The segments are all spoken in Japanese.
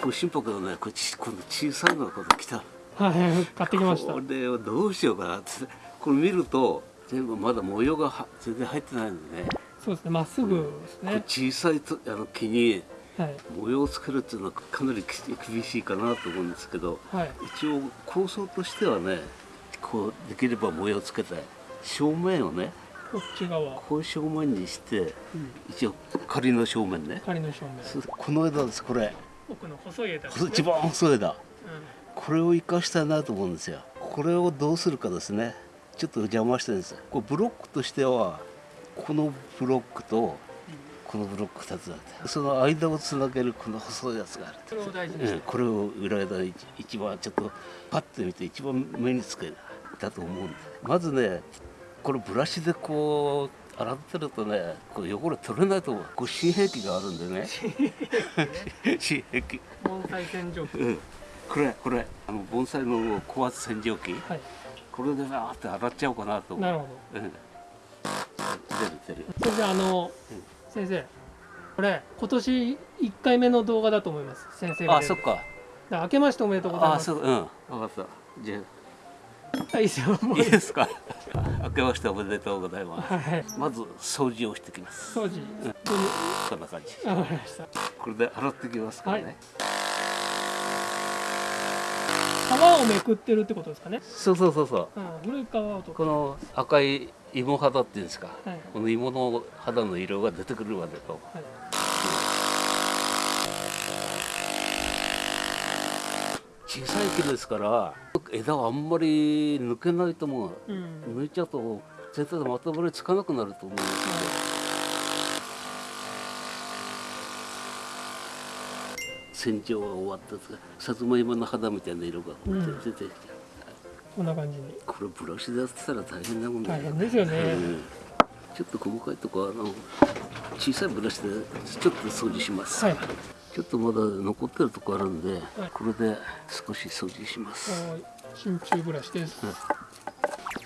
こう心拍のねこっち今度小さいのが今度来た。はい買ってきました。これをどうしようかなってこれ見ると全部まだ模様がは全然入ってないんでね。そうですねまっすぐですね。小さいとあの木にはい。模様をつけるっていうのはかなりき厳しいかなと思うんですけどはい。一応構想としてはねこうできれば模様をつけて正面をねこっち側。こう正面にしてうん。一応仮の正面ね。仮の正面。この枝ですこれ奥の細い枝ね。一番細い枝。うこれを生かしたいなと思うんですよ。これをどうするかですね。ちょっと邪魔してるんですこうブロックとしてはこのブロックとこのブロック2つだって。その間をつなげるこの細いやつがあるそれを大事にして。うんこれを裏枝一一番ちょっとパッと見て一番目につけたと思うんです。まずねこれブラシでこう洗ってるとねこう汚れ取れないと思うこう新兵器があるんでね新兵器盆栽洗浄機うんこれこれあの盆栽の高圧洗浄機はいこれでバーって洗っちゃおうかなとなるほどうん出る出る先生あの、先生これ今年1回目の動画だと思います先生があそっかだから明けましておめでとうございますあそううん分かったじゃあいいです。よもうあいいですか？明けましておめでとうございます。はい。まず掃除をしてきます。掃除。こんな感じ。これで洗ってきますからね、はい。皮をめくってるってことですかね、そうそうそうそう。うん、古い皮をとこの赤い芋肌っていうんですか、はい。この芋の肌の色が出てくるまでと。はい小さい木ですから枝はあんまり抜けないと思う。うん。抜いちゃうと全体でまとまりつかなくなると思うんですよ。洗浄が終わったさつまいもの肌みたいな色がうん出てきて、こんな感じに。これブラシでやってたら大変なもんだ大変ですよね、うん。ちょっと細かいとこはあの小さいブラシでちょっと掃除します、はいちょっとまだ残ってるとこあるんで、これで少し掃除します、はい。真鍮ブラシです、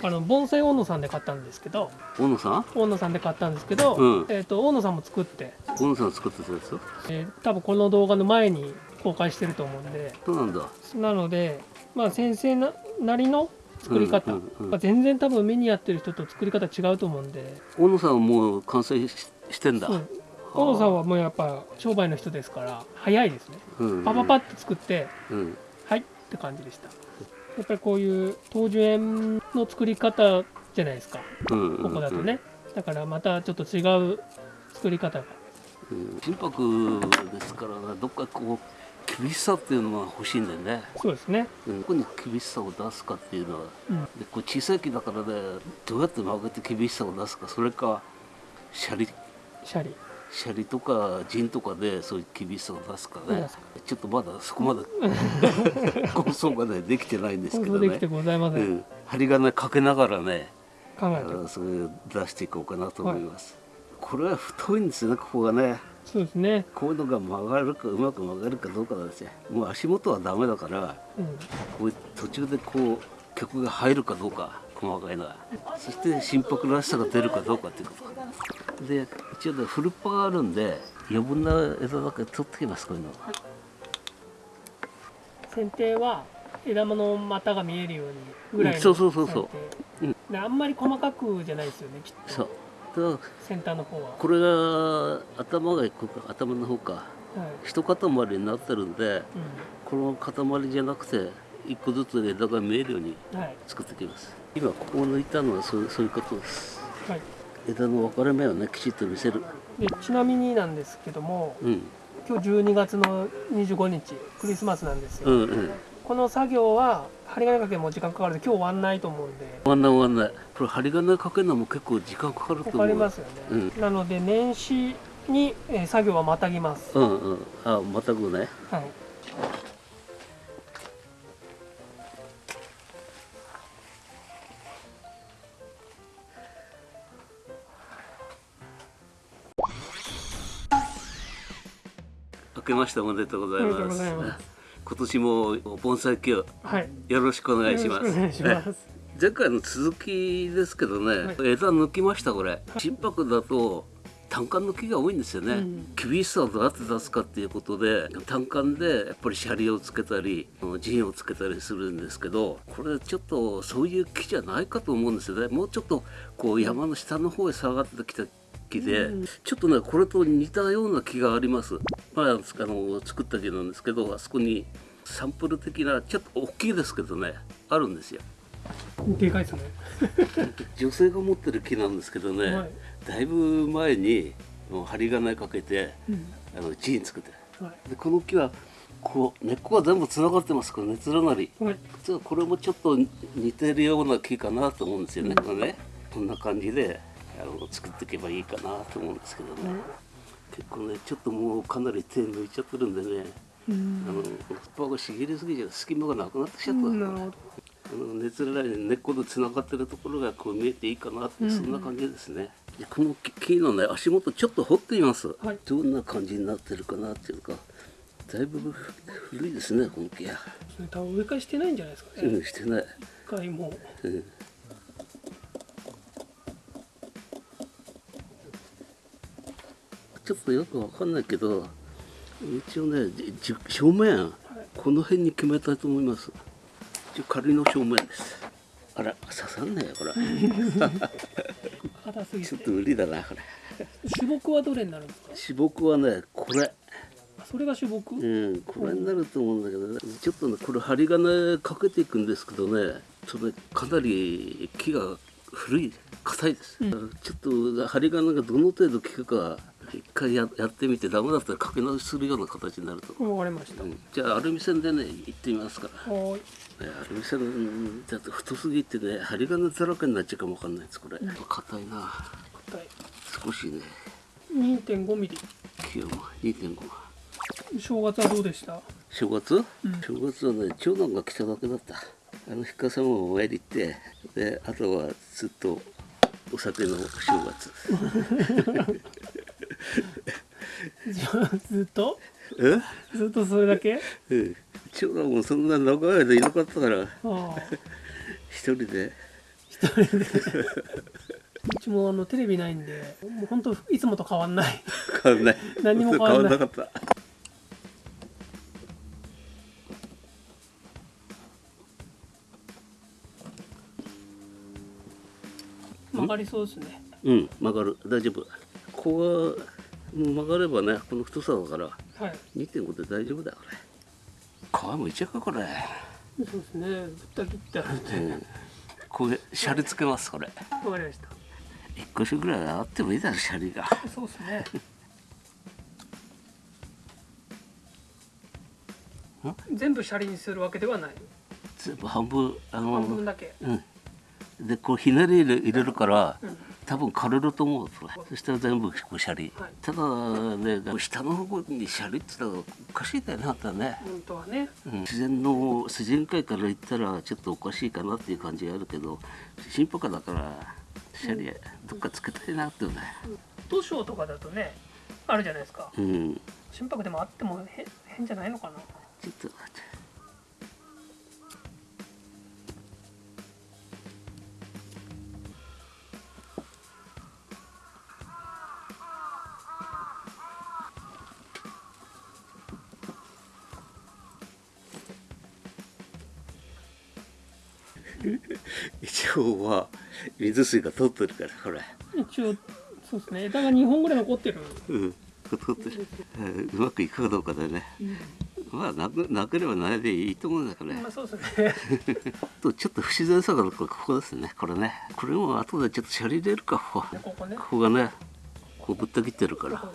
あの盆栽大野さんで買ったんですけど大野さん？大野さんで買ったんですけど、うん。えー、と大野さんも作って、大野さん作ってたやつ？えー多分この動画の前に公開してると思うんで。そうなんだ。なので、まあ、先生ななりの作り方、うんうんうん。まあ、全然多分目にやってる人と作り方違うと思うんで、大野さんはもう完成ししてんだ、うん、大野さんはもうやっぱ商売の人ですから早いですね。うん。パパパッと作ってうん。はいって感じでした。やっぱりこういう東樹園の作り方じゃないですか。うんここだとね、だからまたちょっと違う作り方が。うん。心拍ですからねどっかこう厳しさっていうのが欲しいんだよね、そうですね。うん、どこに厳しさを出すかっていうのは。うん。でこう小さい木だからねどうやって曲げて厳しさを出すかそれかシャリ。シャリシャリとかジンとかでそういう厳しさを出すかね。うんちょっとまだそこまで 構想がねできてないんですけどね。できて、ございません、うん、針金かけながらね考えて。それを出していこうかなと思います、これは太いんですよねここがね。そうですね、こういうのが曲がるかうまく曲がるかどうかなんですよ。もう足元はダメだからうん、こう途中でこう曲が入るかどうか細かいのが。そして心拍らしさが出るかどうかっていうことで一応ねフルパがあるんで余分な枝だけ取ってきますこういうの。剪定は枝の股が見えるようにぐらいのうんそうそうそうそう。あんまり細かくじゃないですよねきっと。そう。先端の方は、これが頭がここ頭の方か。はい。一塊になってるんでこの塊じゃなくて一個ずつ枝が見えるようにうん、はい。作ってきます。今ここを抜いたのはそうそういうことです。はい枝の分かれ目をねきちっと見せる。でちなみになんですけどもうん。今日12月の25日クリスマスなんですよ、うんうん。この作業は針金かけも時間かかるんで今日終わんないと思うんで。終わんない終わんない。これ針金かけるのも結構時間かかるとか思う。かりますよね、なので年始に、えー作業はまたぎます、うんうん。あまたぐね。はいけましておめでとうございます。今年も盆栽機をはい。よろしくお願いします。前回の続きですけどね、はい。枝抜きましたこれ。心拍だと単管の木が多いんですよね、うん。厳しさをどうやって出すかっていうことで単管でやっぱりシャリをつけたり陣をつけたりするんですけどこれちょっとそういう木じゃないかと思うんですよね。もうちょっとこう山の下の方へ下がってきた木で、うん。ちょっとねこれと似たような木があります。まああの作った木なんですけどあそこにサンプル的なちょっと大きいですけどねあるんですよ。でかいですね。女性が持ってる木なんですけどね、はい。だいぶ前に針金かけてうん。あのジーン作ってはい。でこの木はこう根っこが全部つながってますからね連なり。はい。実はこれもちょっと似てるような木かなと思うんですよね、これね。こんな感じであの作っていけばいいかなと思うんですけどね、結構ねちょっともうかなり手抜いちゃってるんでね、うん。あの葉っぱが茂りすぎちゃう隙間がなくなってきちゃった、あの熱らない根っこでつながってるところがこう見えていいかなって、そんな感じですね。でこの木木のね足元ちょっと掘ってみます、はい。どんな感じになってるかなっていうかだいぶ古いですねこの木は、多分植え替えしてないんじゃないですかね。うん、してない、一回もう。うん、ちょっとよくわかんないけど一応ねじ正面この辺に決めたいと思います。一応仮の正面です。あら刺さんないよこれ。硬すぎちょってと無理だなこれ。主木はどれになるんですか？主木はねこれ。あそれが主木、うんこれになると思うんだけどねちょっとねこれ針金かけていくんですけどねそれかなり木が古い硬いです、うん。ちょっと針金がどの程度効くか一回ややってみてダメだったらかけ直しするような形になると。思う、わかりました、うん。じゃあアルミ線でね行ってみますか。らはーい。ねアルミ線だと太すぎてね針金だらけになっちゃうかもわかんないですこれ。硬いな。硬い。少しね。2.5ミリ。気温2.5正月はどうでした？正月、正月はね長男が来ただけだった。あの日かさもお参り行ってであとはずっとお酒の正月 ずっと？え？ずっとそれだけ？うん。長男もそんな長い間いなかったから。ああ。一人で。うちもあのテレビないんでもう本当いつもと変わんない。変わんない。何にも変わんない。なかった。曲がりそうですね。うん。曲がる。大丈夫。ここがもう曲がればねこの太さだからはい。2.5で大丈夫だよこれ。皮むいちゃうかこれ、そうですね。ぶった切ってあるんで。うん、これシャリつけますこれ。わかりました。一個ぐらいあってもいいだろシャリが。そうですね。全部シャリにするわけではない。全部半分あの半分だけ。うん。でこうひねり入れ入れるから、うん多分枯れると思うそれ。そしたら全部こうシャリ、はい。ただね下の方にシャリって言ったらおかしいだよねあんたね、本当はね。うん、自然の自然界から言ったらちょっとおかしいかなっていう感じがあるけど新歩家だからシャリどっかつけたいなってね。図書とかだとねあるじゃないですか。うん。心拍でもあっても変変じゃないのかな。ちょっと待って一応は水水が通ってるからほら。一応そうですね。枝が2本ぐらい残ってる、うん。通ってる、うん。うまくいくかどうかだね。まあなくなければないでいいと思うんだから。ねまあそうですね。とちょっと不自然さがここですね。これね。これも後でちょっとシャリ入れるか。ここここね。ここがねこうぶった切ってるから。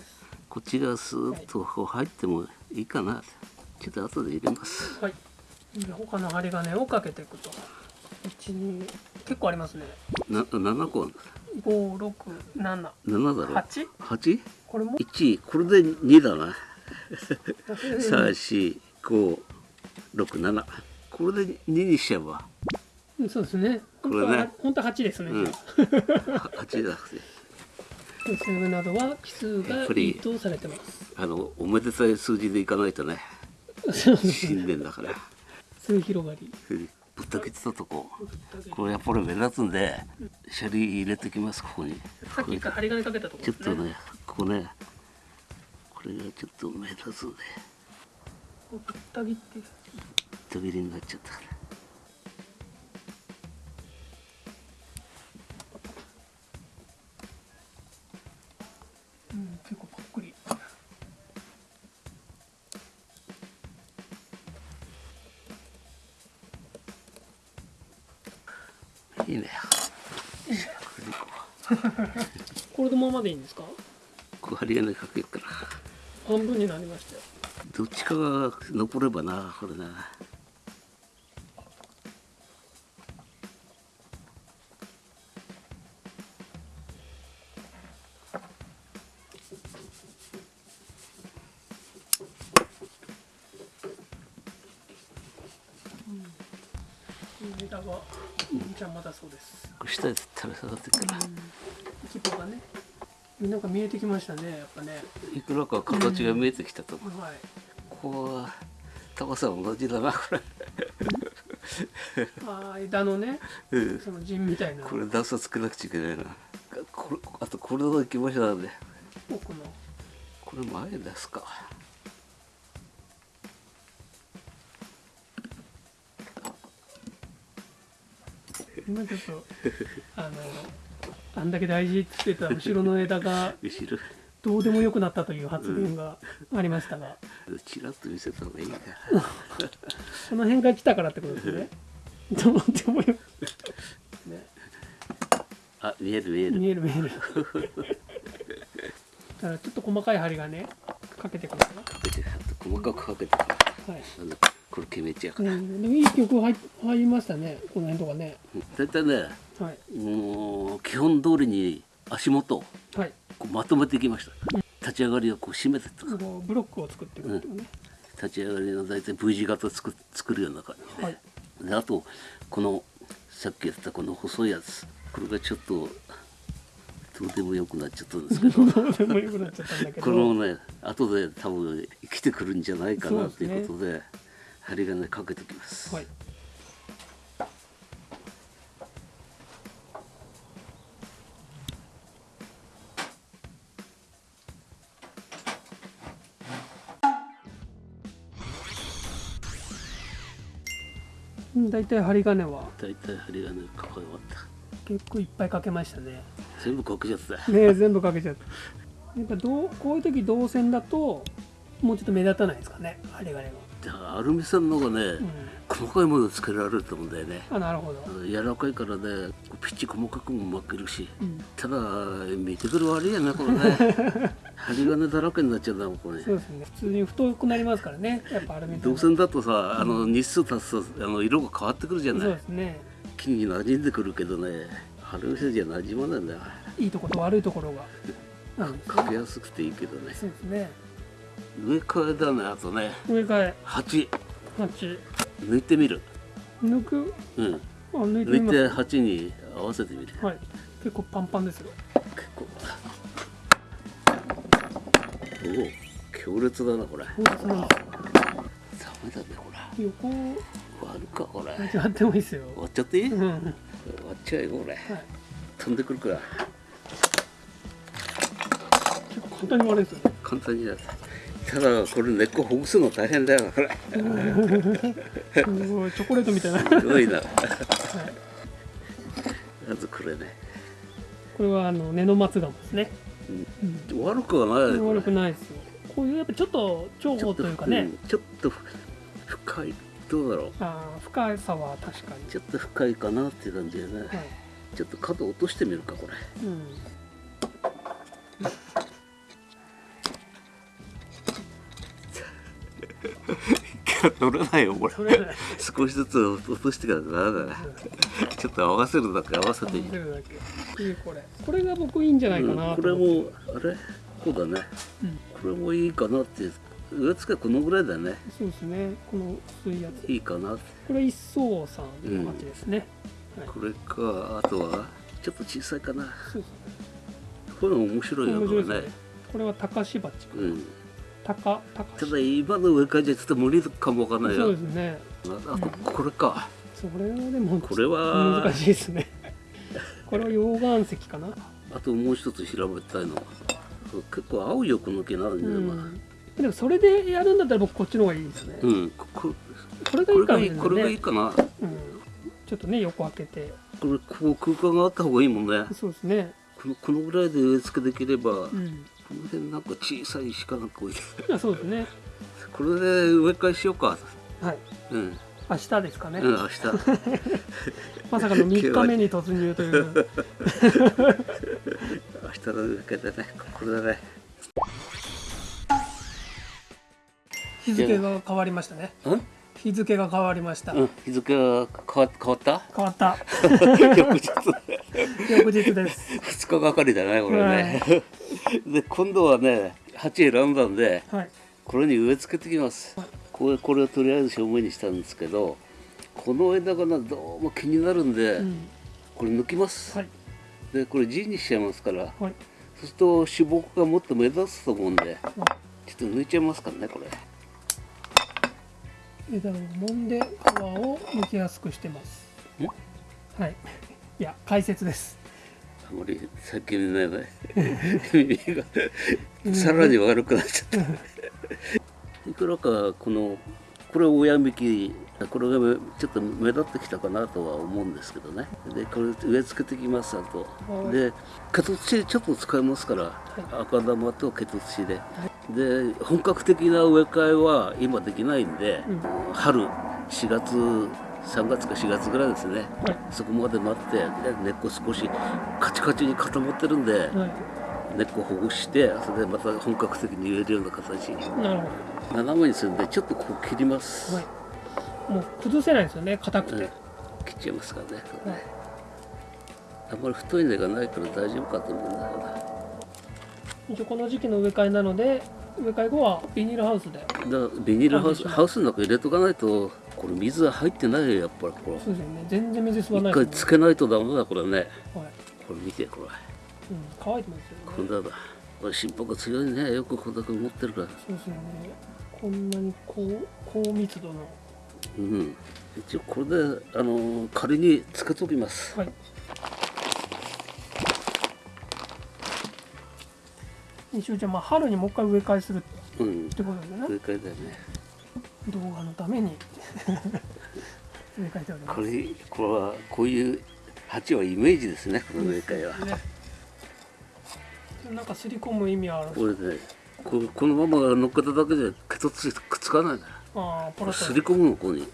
こっちがスーッとこう入ってもいいかな。ちょっと後で入れます。はい。で他の針金をかけていくと。12結構ありますね。な7個7 567だろ？8? 8? これも？1これで2だな。34567これで2にしちゃえば。そうですね。これね。本当は本当は8ですね、うん。じゃ8だってあ数などは奇数がいいとされてます。あのおめでたい数字でいかないとね。新年だから。数広がりうんぶった切ったとここれやっぱり目立つんでシャリ入れてきますここに。さっき一回針金かけたとこね。ちょっとねここね。これがちょっと目立つねぶった切って。る途切れになっちゃったままでいいんですか？こう針金かけるから。半分になりましたよ。どっちかが残ればなこれな。枝が邪魔だそうです。下で垂れ下がってるから。規模がねなんか見えてきましたねやっぱね。いくらか形が見えてきたと思う、はい。ここは高さ同じだなこれ。あー枝のね うん。その陣みたいな。これ段差つけなくちゃいけないな。これあとこれの行きましょうね奥の。これ前ですか。今ちょっとあのあんだけ大事って言ってた後ろの枝がどうでもよくなったという発言がありましたが、ちらっと見せた方がいい かこの辺が来たからってことですね。どうでもよく、ね、あ見える見える。見える見える。だからちょっと細かい針がねかけてくるかな。かけて細かくかけてからはい、あのこれ決めちゃうから、ね、でもいい曲入入りましたね。この辺とかね。大体ねはい。もう基本通りに足元をはい。こうまとめていきました。立ち上がりをこう締めてったブロックを作っていくっていうね、立ち上がりの大体 V 字型作作るような感じはい。であとこのさっきやってたこの細いやつ。これがちょっとどうでもよくなっちゃったんですけど。このね後で多分生きてくるんじゃないかなということで針金かけておきます、はい大体針金は？大体針金かか終わ。った結構いっぱいかけましたね。全部かけちゃった。ね全部かけちゃった。やっぱどうこういう時銅線だともうちょっと目立たないですかね針金が、アルミ線の方がね、うん、細かいものをつけられると思うんだよね。あなるほど、柔らかいからねピッチ細かくも巻けるしうん、ただ見てくる悪いやなこれね 針金だらけになっちゃうんだもんこれ。そうですね。普通に太くなりますからねやっぱアルミ銅線だとさあの日数経つとあの色が変わってくるじゃそうないですね。木に馴染んでくるけどねアルミ線じゃ馴染まないんだよ。いいところと悪いところが。ね。かけやすくていいけどね。そうですね。上替えだねあとね。上替え。鉢。鉢抜いてみる。抜く？うん。あ抜いて抜いて鉢に合わせてみる。はい。結構パンパンですよ。結構。おお強烈だなこれ。そうですねダメだねこれ。横。終わるかこれ。終やってもいいですよ。わっちゃっていい、うん。はいっちゃえよこれ。飛んでくるから。結構簡単に割れるんですよね。簡単にやるただこれ根っこほぐすの大変だよこれ。すごいチョコレートみたいな、はい、すごいな。まずこれね、これはあの根の松ガムですね、うん、悪くはない悪くないですよ。こういうやっぱちょっと重宝というかね、んちょっと深い。どうだろう。あー深さは確かに。ちょっと深いかなっていう感じでね、はい。ちょっと角落としてみるかこれ。うん取れないよこれ。少しずつ落としてからダメだねちょっと合わせるだけ合わせてみる、合わせるだけ。いいこれ。これが僕いいんじゃないかうんなこれもあれ？こうだね。うん。これもいいかなって上付けこのぐらいだね。そうですね。この薄いやつ。いいかなこれ一層さんの感じですね、はい。これかあとはちょっと小さいかな。そうですね。これも面白いよね面白いですね。これは高しばちかうん高高。しただ今の上からじゃちょっと無理かもわかんないそうよですね。あとこれか。それはでもこれは。難しいですね。これは溶岩石かな。あともう一つ調べたいの。は結構青いよこの毛なんで、うまあん、でもそれでやるんだったら僕こっちの方がいいですね、うん、こここれがいいかないこれがいいねかな。うん、ちょっとね横開けて。これこう空間があった方がいいもんね。そうですね。このこのぐらいで植え付けできれば、こうんの辺なんか小さい石かなんか置いていやそうですね。これで植え替えしようか。はい。うん、明日ですかね、うん、明日。まさかの3日目に突入という。明日の植え替えだねこれだね。日付が変わりましたね。うん？日付が変わりました、うん、日付が変わ変わった？変わった。翌日。翌日です。2日がかりだねこれね、で今度はね鉢選んだんではい。これに植え付けてきます。これこれをとりあえず正面にしたんですけどこの枝がなどうも気になるんで、うん。これ抜きます、はい。でこれ G にしちゃいますからはい。そうすると主木がもっと目立つと思うんではちょっと抜いちゃいますからねこれ。い枝を揉んで皮を剥きやすくしてます。ん？はい。いや解説ですあまり最近ね耳が さらに悪くなっちゃった。いくらかこのこれ親幹これがめちょっと目立ってきたかなとは思うんですけどね。でこれ植え付けてきますあと。はい。でケト土ちょっと使いますから、赤玉とケト土で。で本格的な植え替えは今できないんで、うん。春4月3月か4月ぐらいですね、はいそこまで待ってで根っこ少しカチカチに固まってるんで、は根っこほぐしてそれでまた本格的に植えるような形に。いなるほ斜めにするんでちょっとこう切ります、どはい。もう崩せないですよね硬くて、うん。切っちゃいますからね。あんまり太い根がないから大丈夫かと思うんだよな。一応この時期の植え替えなので植え替え後はビニールハウスで。ビニールハウスハウスの中入れとかないとこれ水は入ってないよやっぱりこれ。そうですよね。全然水吸わな一いです回つけないとダメだこれね。はい。これ見てこれ。うん、乾いてますよね。こんなだ。これ心拍が強いね。よくこんだけ持ってるから。そうですよね。こんなに高高密度の。うん。一応これであの仮につけときます。はい。一応じゃあまあ春にもう一回植え替えするっうんてことですよね。植え替えだよね動画のために。これこれはこういう鉢はイメージですね。この植え替えはね。なんかすり込む意味はある。これねここのまま乗っけただけでケトつくっつかないああすり込むのここに。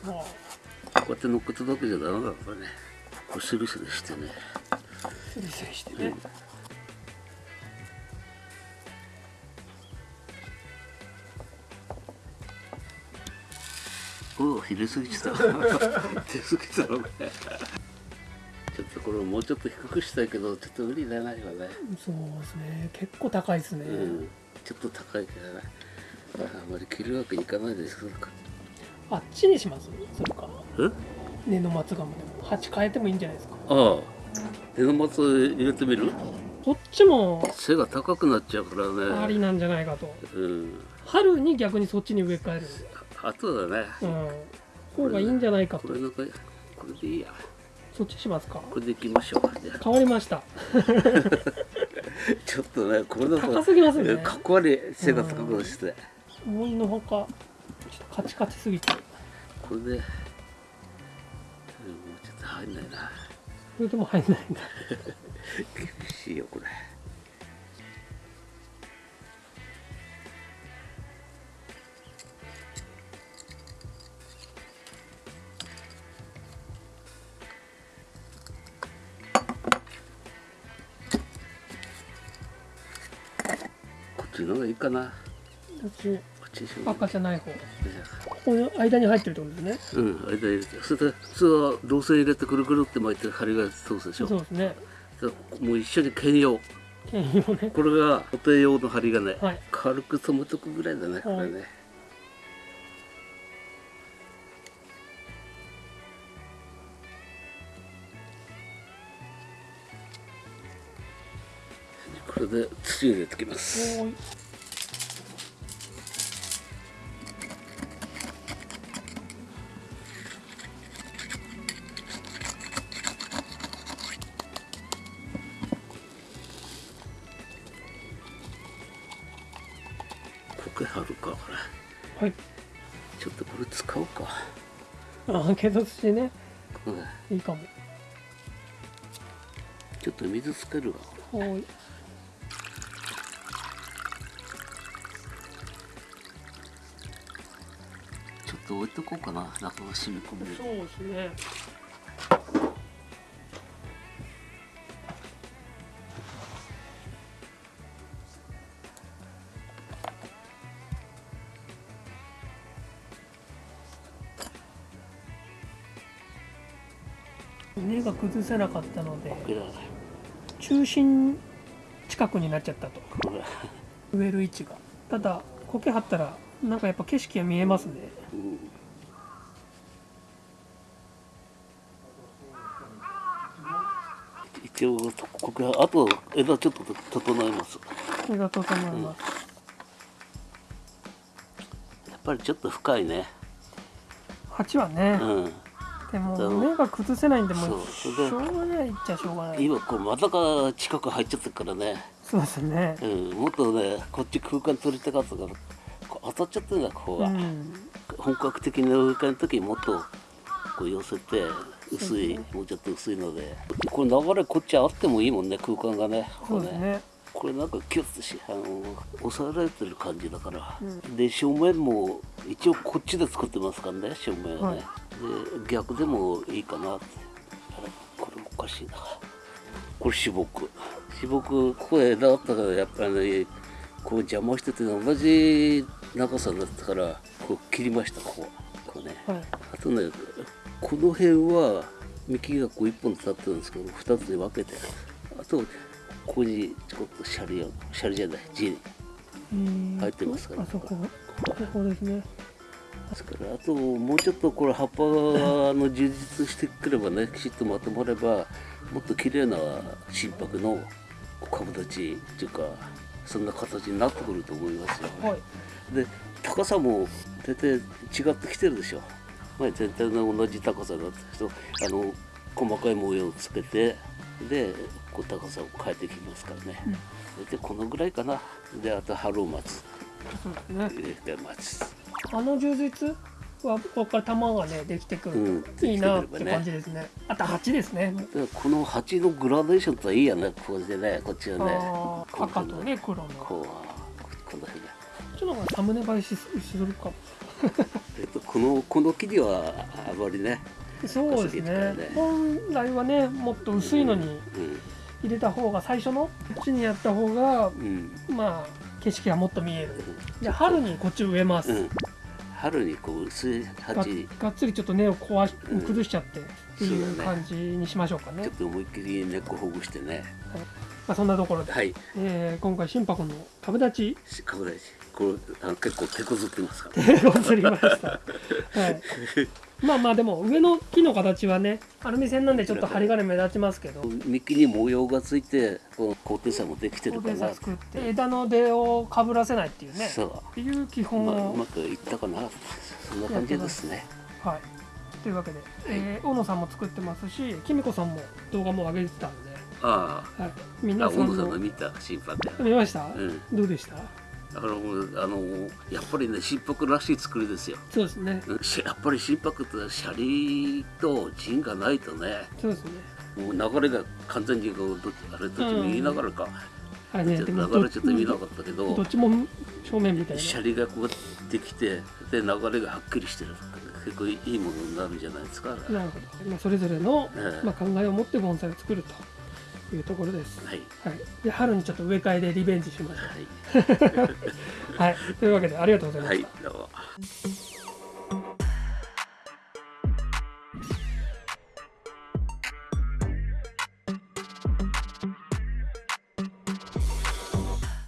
あこうやって乗っけただけじゃダメだこれね。これスリスリしてね。あすりすりしてね、おお入れすぎちゃった出すぎたのこれちょっとこれもうちょっと低くしたいけどちょっと無理だな今ね。そうですね。結構高いですね、うん。ちょっと高いからねあまり切るわけにいかないです。かあっちにしますそれか。え？根の松ガムでも鉢変えてもいいんじゃないですか。ああ。手の松入れてみる？こっちも背が高くなっちゃうからね。ありなんじゃないかと。うん。春に逆にそっちに植え替えるあとだね。うん。方がいいんじゃないかことれなんかこれでいいや。そっちしますか？これでいきましょうじゃあ変わりました。ちょっとねこれだと高すぎますね。かっこ悪い背が高くして。思いのほかちょっとカチカチすぎて。これでうんもうちょっと入んないな。それでも入んないんだ。厳しいよこれこっちの方がいいかな。こっちこっちにしよう。赤じゃない方。ここの間に入ってるってことですね。うん、間入れて、それで普通は銅線入れてくるくるって巻いて針が通すでしょ。そうですね。もう一緒に兼用。牽引をね。これが固定用の針がね、はい。軽く止めとくぐらいだね、これね。これで土入れてきます。おーい回貼るかこはい。れちょっとこれ使おうか。あけどしてね。うん。いいかも。ちょっと水つけるわ。はい。ちょっと置いとこうかな。中が染み込むよそうですね根が崩せなかったので中心近くになっちゃったと。植える位置が。ただ苔張ったらなんかやっぱ景色が見えますね。うん。一応ここがあと枝ちょっと整えます。根が整います、やっぱりちょっと深いね。鉢はね、うんでもそう。根が崩せないんでもうしょうがない。っちゃしょうがない。今こう股が近く入っちゃってるからね、そうですね。うん、もっとねこっち空間取りたかったから当たっちゃってるんだここが、うん。本格的な植え替えの時にもっとこう寄せて薄い、もうちょっと薄いので。これ流れこっちあってもいいもんね空間がねそうですね。これなんかキュッとしあの抑えられてる感じだから、うで正面も一応こっちで作ってますからね正面はね、はい。で逆でもいいかな。ってこれおかしいな。これ芝木芝木ここ枝あったからやっぱりねこう邪魔してて同じ長さだったからこう切りましたここ。こうね。はい。あとねこの辺は幹がこう一本立ってるんですけど二つに分けて。あとここにちょこっとシャリをシャリじゃない地にうん。入ってますから。あそこ。ここですねあともうちょっとこれ葉っぱの充実してくればね きちっとまとまればもっと綺麗な心拍の株立ちっていうかそんな形になってくると思いますよ。はい。で高さも大体違ってきてるでしょ。前全体の同じ高さだったけどあの細かい模様をつけてでこう高さを変えてきますからね、でこのぐらいかな。であと春を待つ。ね。で待つあの充実はここから玉がねできてくるうんといいなって感じですね。あと鉢ですね。でこの鉢のグラデーションといいやねこれでねこっちはね。赤とね黒の。こうこの辺で、ちょっとサムネ映えしするかも。えっと、このこの木にはあまりね、そうですね。本来はねもっと薄いのに入れた方が最初のこっちにやった方がうん。うんまあ景色がもっと見える。じゃあ春にこっち植えます、うん、春にこう薄いが鉢がっつりちょっと根を壊しうん。崩しちゃってっていう感じにしましょうかね。ちょっと思いっきり根っこほぐしてね。まあ、そんなところで、はい。えー今回心拍の株立ち。かぶらしこれあの結構手こずってますから。手を釣りました、はい、まあまあでも上の木の形はねアルミ線なんでちょっと針金目立ちますけど。幹に模様がついてこの高低差もできてるかな。差作って枝の出をかぶらせないっていうね。そう。っていう基本まあ、うを、まくいったかな。そんな感じですね。はい。というわけで、えー大野さんも作ってますしきみこさんも動画も上げてたんで、あはい、ああ小皆さんも。野さんの見た審判で。見ました、うん。どうでした？だかあのやっぱりね心拍らしい作りですよ。そうですね。やっぱり心拍ってシャリと陣がないとねそうですね。もう流れが完全にこうどっちあれどっちも言いながらか、あれねちょっとでも流れちょっと見なかったけどどっちも正面みたいな。シャリがこうできてで流れがはっきりしてる結構いいものになるんじゃないですか、なるほど、まあ、それぞれの、ええ。まあ、考えを持って盆栽を作るというところです。はいはい、で春にちょっと植え替えでリベンジしましょはい、う。はい、というわけでありがとうございました。はい、どうも。